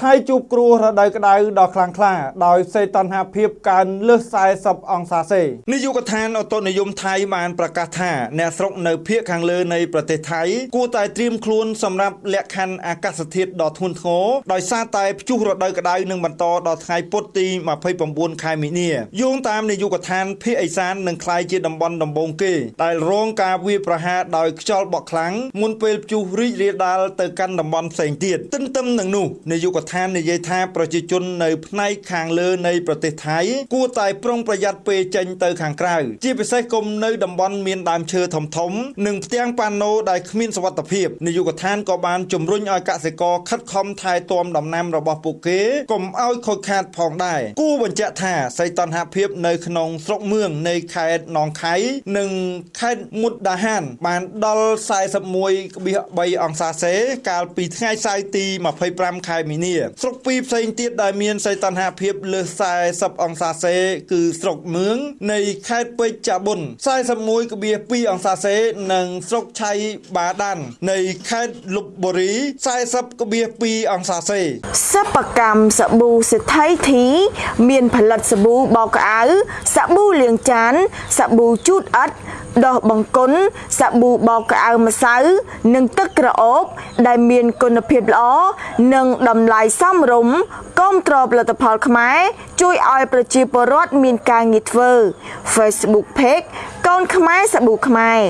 ថ្ងៃជួបគ្រោះរដូវក្តៅដ៏ខ្លាំងក្លាដោយសេតណ្ហាភាពកើនលើស40អង្សាសេនាយកដ្ឋានអូតូនិយមថៃបានប្រកាសថាអ្នកស្រុកនៅភូមិខាងលើនៃប្រទេសថៃគួរតែត្រៀមខ្លួនសម្រាប់លក្ខខណ្ឌអាកាសធាតុដ៏ធ្ងន់ធ្ងរដោយសារតែព្យុះរដូវក្តៅនឹងបន្តដល់ថ្ងៃពុធទី29ខែមីនាយោងតាមនាយកដ្ឋានភូមិអេសាននឹងក្លាយជាតំបន់ដំបូងគេដែលរងការវាយប្រហារដោយខ្យល់បក់ខ្លាំងមុនពេលព្យុះរីករាលដាលទៅកាន់តំបន់ផ្សេងទៀតទន្ទឹមនឹងនោះនាយកដ្ឋាននិយាយថាប្រជាជននៅផ្នែកខាងលើនៃប្រទេសថៃគួរតែប្រុងប្រយ័ត្នពេលចេញទៅខាងក្រៅជាពិសេសកុំនៅតំបន់មានដើមឈើធំធំ និងផ្ទាំងប៉ាណូដែលគ្មានសុវត្ថិភាពនាយកដ្ឋានក៏បានជំរុញឲ្យកសិករខិតខំថែទាំដំណាំរបស់ពួកគេកុំឲ្យខូចខាតផងដែរគួរបញ្ជាក់ថាសីតុណ្ហភាពនៅក្នុងស្រុកមឿងនៃខេត្តនងខៃនិងខេត្តមុតដាហាន បានដល់41.3អង្សាសេ កាលពីថ្ងៃសៅរ៍ទី25ខែមីនាស្រុកពីរផ្សេងទៀតដែលមានសីតុណ្ហភាពលើស40អង្សាសេគឺស្រុកមឿងនៃខេត្តពេជ្រចាបុន41.2អង្សាសេ និងស្រុកឆៃបាដាន នៃខេត្តលុបបុរី40.2អង្សាសេសិប្បកម្មសាប៊ូសេដ្ឋីធី មានផលិតសាប៊ូបោកក្អៅសាប៊ូលាងចានសាប៊ូជូតអិត ដោះបង្គន់សាប៊ូបោកក្អៅម្សៅ និងទឹកក្រអូប ដែលមានគុណភាពល្អនិងតម្លៃសមរម្យគាំទ្រផលិតផលខ្មែរជួយឲ្យប្រជាពលរដ្ឋមានការងារធ្វើ Facebook Page កូនខ្មែរសាប៊ូខ្មែរ